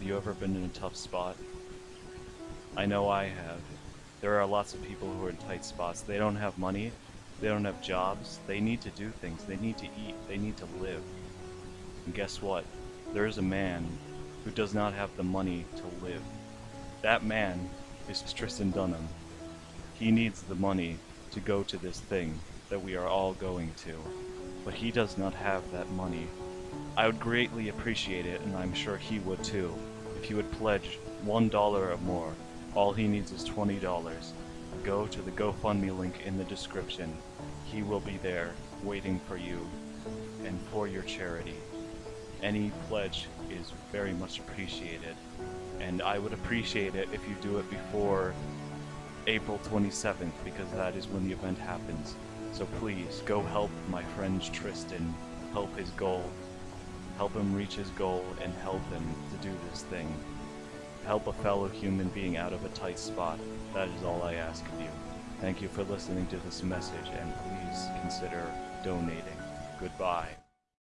Have you ever been in a tough spot? I know I have. There are lots of people who are in tight spots. They don't have money, they don't have jobs, they need to do things, they need to eat, they need to live. And guess what? There is a man who does not have the money to live. That man is Tristan Dunham. He needs the money to go to this thing that we are all going to, but he does not have that money. I would greatly appreciate it, and I'm sure he would too, if he would pledge one dollar or more. All he needs is twenty dollars. Go to the GoFundMe link in the description. He will be there, waiting for you, and for your charity. Any pledge is very much appreciated, and I would appreciate it if you do it before April 27th, because that is when the event happens. So please, go help my friend Tristan help his goal. Help him reach his goal and help him to do this thing. Help a fellow human being out of a tight spot. That is all I ask of you. Thank you for listening to this message and please consider donating. Goodbye.